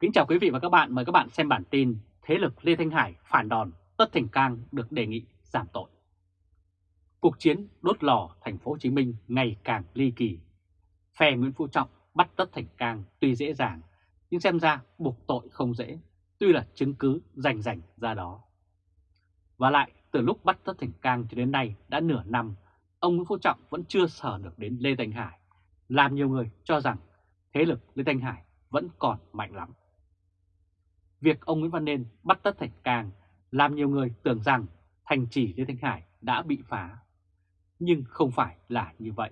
Kính chào quý vị và các bạn, mời các bạn xem bản tin Thế lực Lê Thanh Hải phản đòn, Tất Thành Cang được đề nghị giảm tội. Cuộc chiến đốt lò thành phố Hồ Chí Minh ngày càng ly kỳ. Phe Nguyễn Phú Trọng bắt Tất Thành Cang tuy dễ dàng, nhưng xem ra buộc tội không dễ, tuy là chứng cứ rành rành ra đó. Và lại, từ lúc bắt Tất Thành Cang cho đến nay đã nửa năm, ông Nguyễn Phú Trọng vẫn chưa sở được đến Lê Thanh Hải, làm nhiều người cho rằng thế lực Lê Thanh Hải vẫn còn mạnh lắm. Việc ông Nguyễn Văn Nên bắt Tất Thành Cang làm nhiều người tưởng rằng thành trì Lê Thanh Hải đã bị phá. Nhưng không phải là như vậy.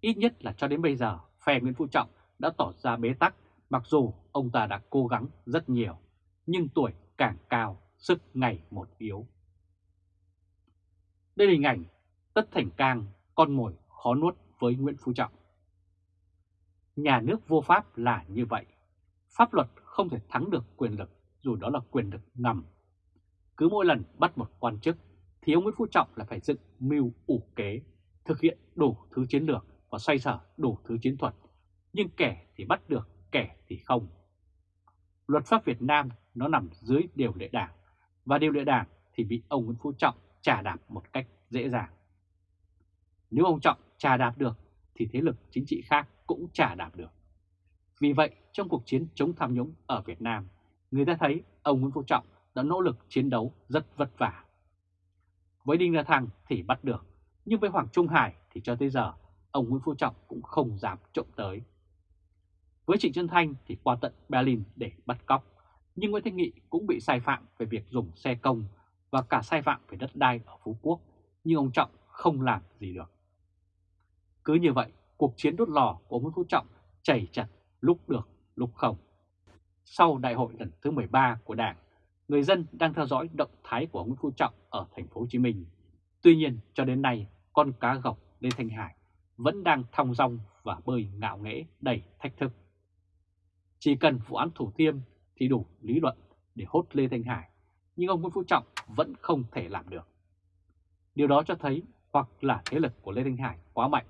Ít nhất là cho đến bây giờ, phe Nguyễn Phú Trọng đã tỏ ra bế tắc mặc dù ông ta đã cố gắng rất nhiều, nhưng tuổi càng cao, sức ngày một yếu. Đây là hình ảnh Tất Thành Cang, con mồi khó nuốt với Nguyễn Phú Trọng. Nhà nước vô pháp là như vậy. Pháp luật không thể thắng được quyền lực dù đó là quyền lực ngầm. Cứ mỗi lần bắt một quan chức thì ông Nguyễn Phú Trọng là phải dựng mưu ủ kế, thực hiện đủ thứ chiến lược và xoay sở đủ thứ chiến thuật. Nhưng kẻ thì bắt được, kẻ thì không. Luật pháp Việt Nam nó nằm dưới điều lệ đảng và điều lệ đảng thì bị ông Nguyễn Phú Trọng trà đạp một cách dễ dàng. Nếu ông Trọng trà đạp được thì thế lực chính trị khác cũng trả đạp được. Vì vậy, trong cuộc chiến chống tham nhũng ở Việt Nam, người ta thấy ông Nguyễn Phú Trọng đã nỗ lực chiến đấu rất vất vả. Với Đinh La Thăng thì bắt được, nhưng với Hoàng Trung Hải thì cho tới giờ, ông Nguyễn Phú Trọng cũng không dám trộm tới. Với Trịnh Xuân Thanh thì qua tận Berlin để bắt cóc, nhưng Nguyễn Thanh Nghị cũng bị sai phạm về việc dùng xe công và cả sai phạm về đất đai ở Phú Quốc, nhưng ông Trọng không làm gì được. Cứ như vậy, cuộc chiến đốt lò của ông Nguyễn Phú Trọng chảy chặt lúc được lúc không. Sau đại hội lần thứ 13 của Đảng, người dân đang theo dõi động thái của Nguyễn Phú Trọng ở thành phố Hồ Chí Minh. Tuy nhiên, cho đến nay, con cá gọc Lê Thanh Hải vẫn đang thong dong và bơi ngạo nghễ đầy thách thức. Chỉ cần vụ án Thủ Thiêm thì đủ lý luận để hốt Lê Thanh Hải, nhưng ông Nguyễn Phú Trọng vẫn không thể làm được. Điều đó cho thấy hoặc là thế lực của Lê Thanh Hải quá mạnh,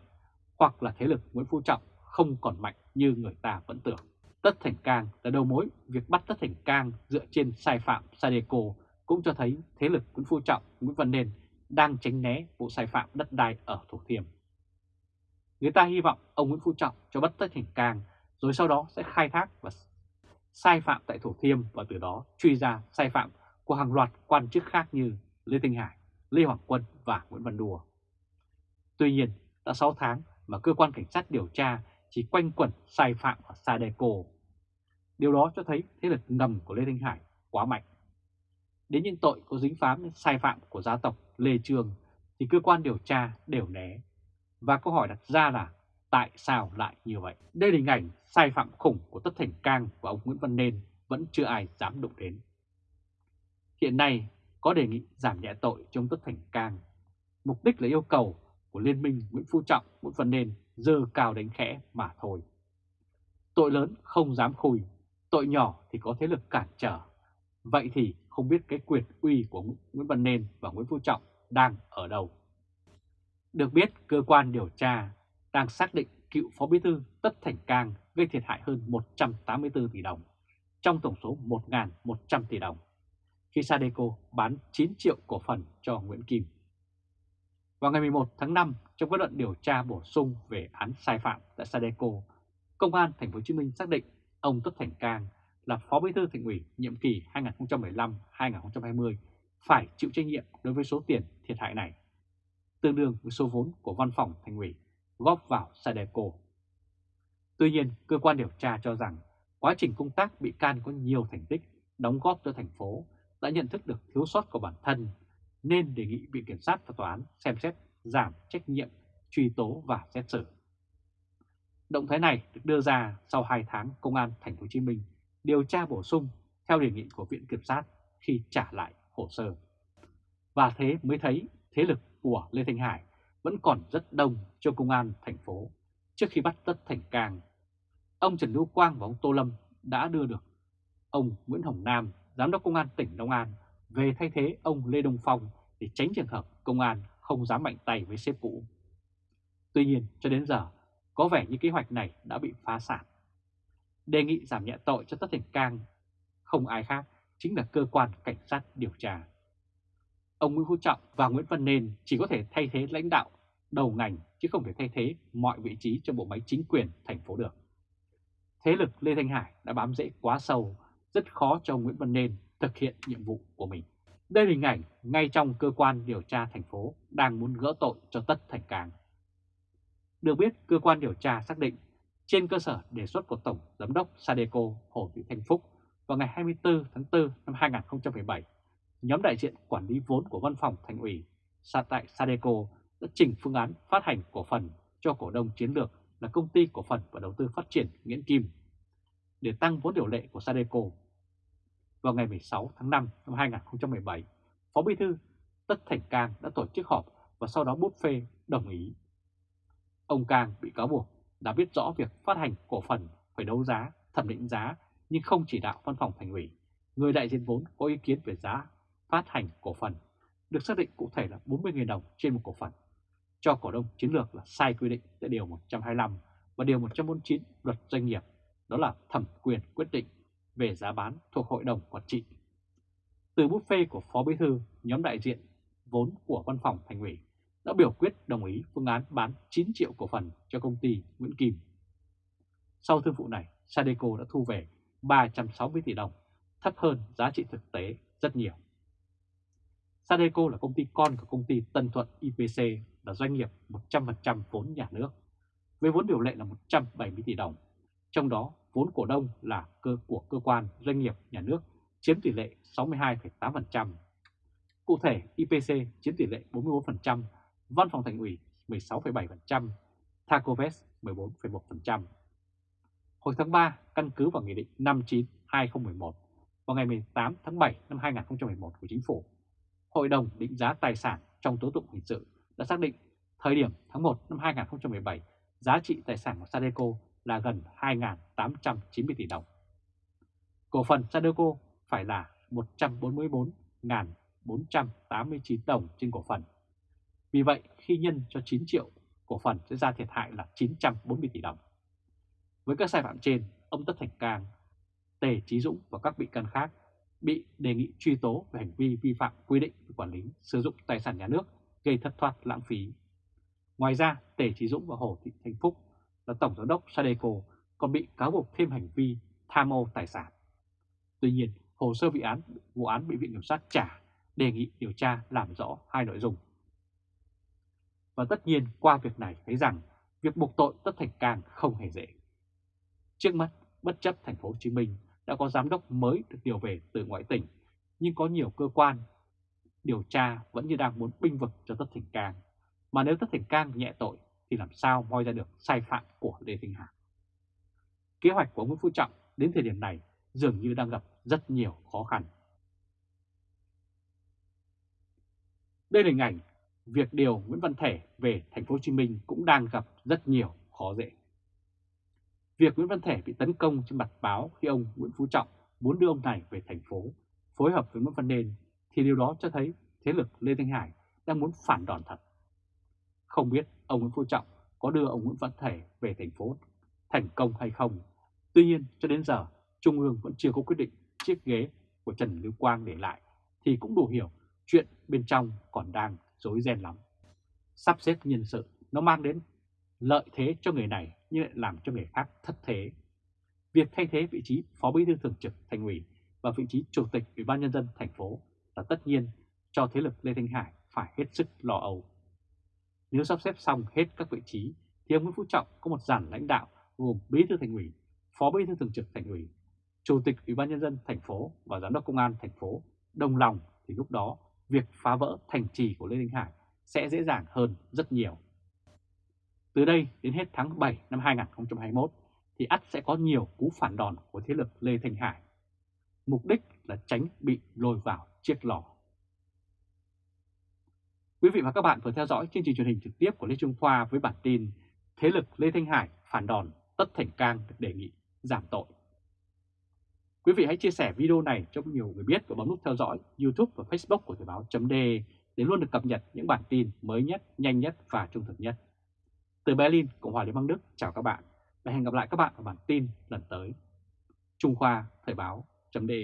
hoặc là thế lực Nguyễn Phú Trọng không còn mạnh như người ta vẫn tưởng. Tất Thành Cang là đầu mối việc bắt Tất Thành Cang dựa trên sai phạm Sadeco cũng cho thấy thế lực Nguyễn Phú Trọng, Nguyễn Văn Nên đang tránh né vụ sai phạm đất đai ở Thủ Thiêm. Người ta hy vọng ông Nguyễn Phú Trọng cho bắt Tất Thành Cang rồi sau đó sẽ khai thác và sai phạm tại Thủ Thiêm và từ đó truy ra sai phạm của hàng loạt quan chức khác như Lê Thanh Hải, Lê Hoàng Quân và Nguyễn Văn Đùa. Tuy nhiên, đã 6 tháng mà cơ quan cảnh sát điều tra chỉ quanh quẩn sai phạm ở Sadeco. Điều đó cho thấy thế lực ngầm của Lê Thanh Hải quá mạnh. Đến những tội có dính phám sai phạm của gia tộc Lê Trương thì cơ quan điều tra đều né. Và câu hỏi đặt ra là tại sao lại như vậy? Đây là hình ảnh sai phạm khủng của Tất Thành Cang và ông Nguyễn Văn Nên vẫn chưa ai dám đụng đến. Hiện nay có đề nghị giảm nhẹ tội trong Tất Thành Cang. Mục đích là yêu cầu của Liên minh Nguyễn Phú Trọng, Nguyễn Văn Nên dơ cao đánh khẽ mà thôi. Tội lớn không dám khui, tội nhỏ thì có thế lực cản trở. Vậy thì không biết cái quyền uy của Nguyễn Văn Nên và Nguyễn Phú Trọng đang ở đâu. Được biết, cơ quan điều tra đang xác định cựu Phó Bí thư Tất Thành Cang gây thiệt hại hơn 184 tỷ đồng, trong tổng số 1.100 tỷ đồng, khi Sadeco bán 9 triệu cổ phần cho Nguyễn Kim. Vào ngày 11 tháng 5, trong kết luận điều tra bổ sung về án sai phạm tại Sadeco, Công an Thành phố Hồ Chí Minh xác định ông Tất Thành Cang là Phó Bí thư Thành ủy nhiệm kỳ 2015-2020 phải chịu trách nhiệm đối với số tiền thiệt hại này, tương đương với số vốn của văn phòng Thành ủy góp vào Sadeco. Tuy nhiên, cơ quan điều tra cho rằng quá trình công tác bị can có nhiều thành tích đóng góp cho thành phố đã nhận thức được thiếu sót của bản thân nên đề nghị Viện Kiểm sát và Tòa án xem xét giảm trách nhiệm, truy tố và xét xử. Động thái này được đưa ra sau 2 tháng Công an Thành phố Hồ Chí Minh điều tra bổ sung theo đề nghị của Viện Kiểm sát khi trả lại hồ sơ. Và thế mới thấy thế lực của Lê Thanh Hải vẫn còn rất đông cho Công an thành phố trước khi bắt Tất Thành Cang. Ông Trần Lưu Quang và ông Tô Lâm đã đưa được ông Nguyễn Hồng Nam, Giám đốc Công an tỉnh Long An về thay thế ông Lê Đông Phong để tránh trường hợp công an không dám mạnh tay với sếp cũ. Tuy nhiên, cho đến giờ, có vẻ như kế hoạch này đã bị phá sản. đề nghị giảm nhẹ tội cho Tất Thành Cang, không ai khác, chính là cơ quan cảnh sát điều tra. Ông Nguyễn Phú Trọng và Nguyễn Văn Nên chỉ có thể thay thế lãnh đạo đầu ngành chứ không thể thay thế mọi vị trí trong bộ máy chính quyền thành phố được. Thế lực Lê Thanh Hải đã bám rễ quá sâu, rất khó cho ông Nguyễn Văn Nên thực hiện nhiệm vụ của mình. Đây là hình ảnh ngay trong cơ quan điều tra thành phố đang muốn gỡ tội cho Tất Thành Cang. Được biết, cơ quan điều tra xác định trên cơ sở đề xuất của Tổng Giám đốc Sadeco Hồ Thị Thanh Phúc vào ngày 24 tháng 4 năm 2017, nhóm đại diện quản lý vốn của Văn phòng Thành ủy tại Sadeco đã trình phương án phát hành cổ phần cho cổ đông chiến lược là Công ty Cổ phần và Đầu tư Phát triển Nguyễn Kim để tăng vốn điều lệ của Sadeco. Vào ngày 16 tháng 5 năm 2017, Phó Bí thư Tất Thành Cang đã tổ chức họp và sau đó bút phê đồng ý. Ông Cang bị cáo buộc đã biết rõ việc phát hành cổ phần phải đấu giá, thẩm định giá nhưng không chỉ đạo văn phòng thành ủy. Người đại diện vốn có ý kiến về giá phát hành cổ phần được xác định cụ thể là 40.000 đồng trên một cổ phần cho cổ đông chiến lược là sai quy định tại Điều 125 và Điều 149 luật doanh nghiệp, đó là thẩm quyền quyết định về giá bán thuộc Hội đồng Quản trị. Từ buffet của Phó Bí Thư, nhóm đại diện vốn của Văn phòng Thành ủy đã biểu quyết đồng ý phương án bán 9 triệu cổ phần cho công ty Nguyễn Kim. Sau thương vụ này, Sadeco đã thu về 360 tỷ đồng, thấp hơn giá trị thực tế rất nhiều. Sadeco là công ty con của công ty Tân Thuận IPC là doanh nghiệp 100% vốn nhà nước, với vốn điều lệ là 170 tỷ đồng, trong đó vốn cổ đông là cơ của cơ quan doanh nghiệp nhà nước chiếm tỷ lệ 62,8%. Cụ thể, IPC chiếm tỷ lệ 44%, Văn phòng Thành ủy 16,7%, Thacoves 14,1%. Hồi tháng 3, căn cứ vào Nghị định 59-2011 vào ngày 18 tháng 7 năm 2011 của Chính phủ, Hội đồng định giá tài sản trong tố tụng hình sự đã xác định thời điểm tháng 1 năm 2017 giá trị tài sản của Sadeco là gần 2.890 tỷ đồng. Cổ phần Sadeco phải là 144.489 đồng trên cổ phần. Vì vậy, khi nhân cho 9 triệu, cổ phần sẽ ra thiệt hại là 940 tỷ đồng. Với các sai phạm trên, ông Tất Thành Cang, Tề Chí Dũng và các bị can khác bị đề nghị truy tố về hành vi vi phạm quy định về quản lý sử dụng tài sản nhà nước gây thất thoát lãng phí. Ngoài ra, Tề Chí Dũng và Hồ Thị Thanh Phúc là Tổng Giám đốc Sadeco còn bị cáo buộc thêm hành vi tham ô tài sản. Tuy nhiên, hồ sơ vụ án, vụ án bị Viện Kiểm sát trả đề nghị điều tra làm rõ hai nội dung. Và tất nhiên qua việc này thấy rằng việc buộc tội Tất Thành Cang không hề dễ. Trước mắt, bất chấp thành phố Hồ Chí Minh đã có giám đốc mới được điều về từ ngoại tỉnh, nhưng có nhiều cơ quan điều tra vẫn như đang muốn binh vực cho Tất Thành Cang. Mà nếu Tất Thành Cang nhẹ tội thì làm sao moi ra được sai phạm của Lê Thanh Hà? Kế hoạch của Nguyễn Phú Trọng đến thời điểm này dường như đang gặp rất nhiều khó khăn. Đây là hình ảnh việc điều Nguyễn Văn Thể về thành phố Hồ Chí Minh cũng đang gặp rất nhiều khó dễ. Việc Nguyễn Văn Thể bị tấn công trên mặt báo khi ông Nguyễn Phú Trọng muốn đưa ông này về thành phố, phối hợp với Nguyễn Văn Nên thì điều đó cho thấy thế lực Lê Thanh Hải đang muốn phản đòn thật. Không biết ông Nguyễn Phú Trọng có đưa ông Nguyễn Văn Thể về thành phố thành công hay không. Tuy nhiên, cho đến giờ, Trung ương vẫn chưa có quyết định chiếc ghế của Trần Lưu Quang để lại, thì cũng đủ hiểu chuyện bên trong còn đang rối ren lắm. Sắp xếp nhân sự, nó mang đến lợi thế cho người này, nhưng lại làm cho người khác thất thế. Việc thay thế vị trí Phó Bí thư Thường trực Thành ủy và vị trí Chủ tịch Ủy ban Nhân dân thành phố là tất nhiên cho thế lực Lê Thanh Hải phải hết sức lo âu. Nếu sắp xếp xong hết các vị trí thì ông Nguyễn Phú Trọng có một dàn lãnh đạo gồm Bí thư Thành ủy, Phó Bí thư Thường trực Thành ủy, Chủ tịch Ủy ban Nhân dân thành phố và Giám đốc Công an thành phố đồng lòng thì lúc đó việc phá vỡ thành trì của Lê Thanh Hải sẽ dễ dàng hơn rất nhiều. Từ đây đến hết tháng 7 năm 2021 thì ắt sẽ có nhiều cú phản đòn của thế lực Lê Thanh Hải. Mục đích là tránh bị lôi vào chiếc lò. Quý vị và các bạn vừa theo dõi chương trình truyền hình trực tiếp của Lê Trung Khoa với bản tin Thế lực Lê Thanh Hải phản đòn Tất Thành Cang được đề nghị giảm tội. Quý vị hãy chia sẻ video này cho nhiều người biết và bấm nút theo dõi YouTube và Facebook của Thời báo chấm để luôn được cập nhật những bản tin mới nhất, nhanh nhất và trung thực nhất. Từ Berlin, Cộng hòa Liên bang Đức, chào các bạn và hẹn gặp lại các bạn ở bản tin lần tới. Trung Khoa Thời báo.de